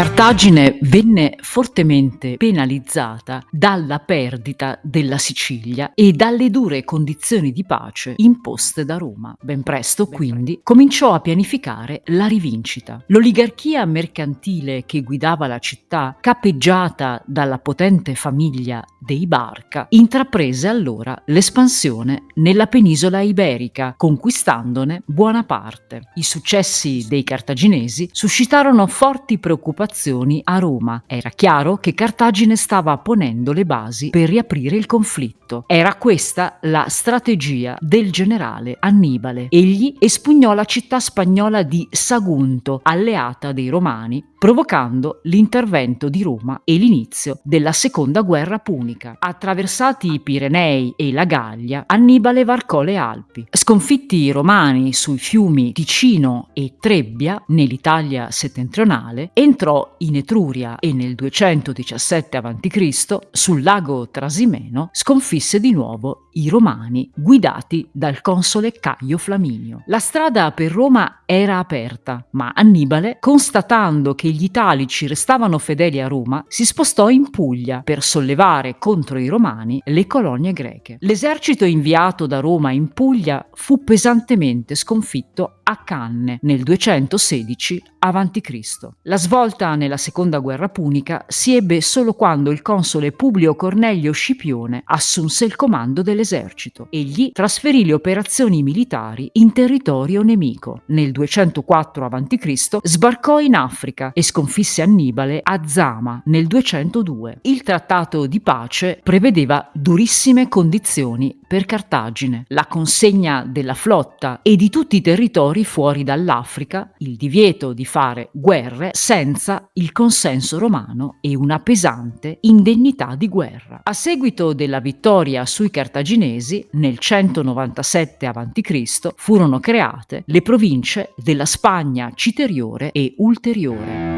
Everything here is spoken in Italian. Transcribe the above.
Cartagine venne fortemente penalizzata dalla perdita della Sicilia e dalle dure condizioni di pace imposte da Roma. Ben presto, quindi, cominciò a pianificare la rivincita. L'oligarchia mercantile che guidava la città, capeggiata dalla potente famiglia dei Barca, intraprese allora l'espansione nella penisola iberica, conquistandone buona parte. I successi dei cartaginesi suscitarono forti preoccupazioni occupazioni a Roma. Era chiaro che Cartagine stava ponendo le basi per riaprire il conflitto. Era questa la strategia del generale Annibale. Egli espugnò la città spagnola di Sagunto, alleata dei Romani, provocando l'intervento di Roma e l'inizio della seconda guerra punica. Attraversati i Pirenei e la Gallia, Annibale varcò le Alpi. Sconfitti i Romani sui fiumi Ticino e Trebbia, nell'Italia settentrionale, entrò in Etruria e nel 217 a.C., sul lago Trasimeno, sconfisse di nuovo i Romani guidati dal console Caio Flaminio. La strada per Roma era aperta, ma Annibale, constatando che gli italici restavano fedeli a Roma, si spostò in Puglia per sollevare contro i Romani le colonie greche. L'esercito inviato da Roma in Puglia fu pesantemente sconfitto a Canne nel 216 a.C. La svolta nella seconda guerra punica si ebbe solo quando il console Publio Cornelio Scipione assunse il comando dell'esercito. Egli trasferì le operazioni militari in territorio nemico. Nel 204 a.C. sbarcò in Africa e sconfisse Annibale a Zama nel 202. Il trattato di pace prevedeva durissime condizioni per Cartagine, la consegna della flotta e di tutti i territori fuori dall'Africa, il divieto di fare guerre senza il consenso romano e una pesante indennità di guerra. A seguito della vittoria sui cartaginesi, nel 197 a.C., furono create le province della Spagna citeriore e ulteriore.